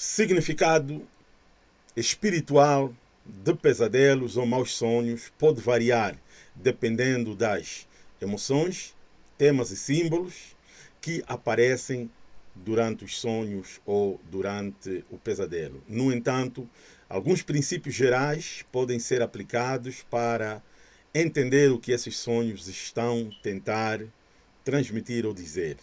Significado espiritual de pesadelos ou maus sonhos pode variar dependendo das emoções, temas e símbolos que aparecem durante os sonhos ou durante o pesadelo. No entanto, alguns princípios gerais podem ser aplicados para entender o que esses sonhos estão tentar transmitir ou dizer.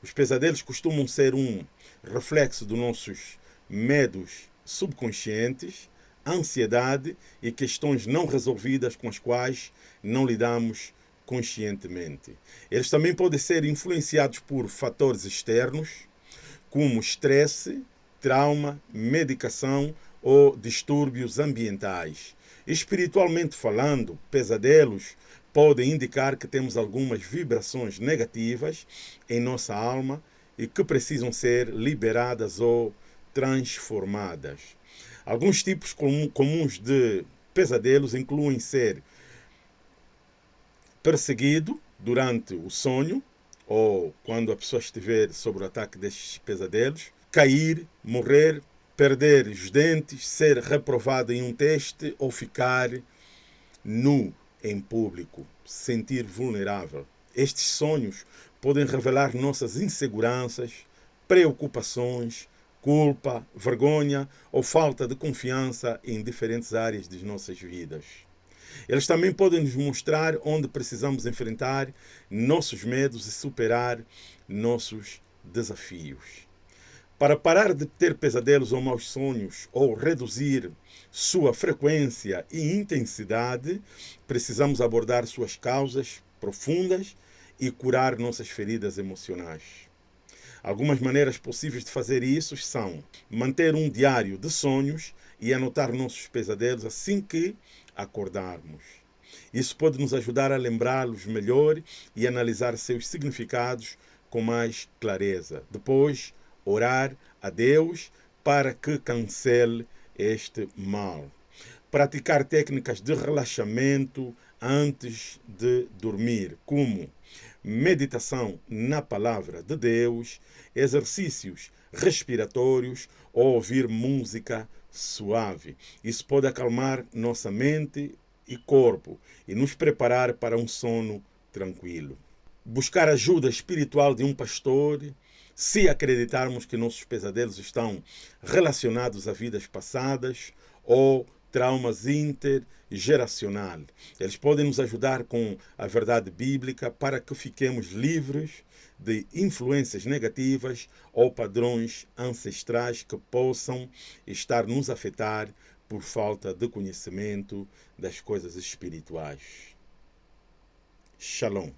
Os pesadelos costumam ser um reflexo dos nossos medos subconscientes, ansiedade e questões não resolvidas com as quais não lidamos conscientemente. Eles também podem ser influenciados por fatores externos, como estresse, trauma, medicação ou distúrbios ambientais. Espiritualmente falando, pesadelos podem indicar que temos algumas vibrações negativas em nossa alma e que precisam ser liberadas ou transformadas. Alguns tipos comuns de pesadelos incluem ser perseguido durante o sonho ou quando a pessoa estiver sob o ataque destes pesadelos, cair, morrer, perder os dentes, ser reprovado em um teste ou ficar nu em público, sentir vulnerável. Estes sonhos podem revelar nossas inseguranças, preocupações, culpa, vergonha ou falta de confiança em diferentes áreas de nossas vidas. Eles também podem nos mostrar onde precisamos enfrentar nossos medos e superar nossos desafios. Para parar de ter pesadelos ou maus sonhos, ou reduzir sua frequência e intensidade, precisamos abordar suas causas profundas e curar nossas feridas emocionais. Algumas maneiras possíveis de fazer isso são manter um diário de sonhos e anotar nossos pesadelos assim que acordarmos. Isso pode nos ajudar a lembrá-los melhor e analisar seus significados com mais clareza. Depois, orar a Deus para que cancele este mal. Praticar técnicas de relaxamento antes de dormir, como meditação na palavra de Deus, exercícios respiratórios ou ouvir música suave. Isso pode acalmar nossa mente e corpo e nos preparar para um sono tranquilo. Buscar ajuda espiritual de um pastor se acreditarmos que nossos pesadelos estão relacionados a vidas passadas ou traumas intergeracionais. Eles podem nos ajudar com a verdade bíblica para que fiquemos livres de influências negativas ou padrões ancestrais que possam estar nos afetar por falta de conhecimento das coisas espirituais. Shalom.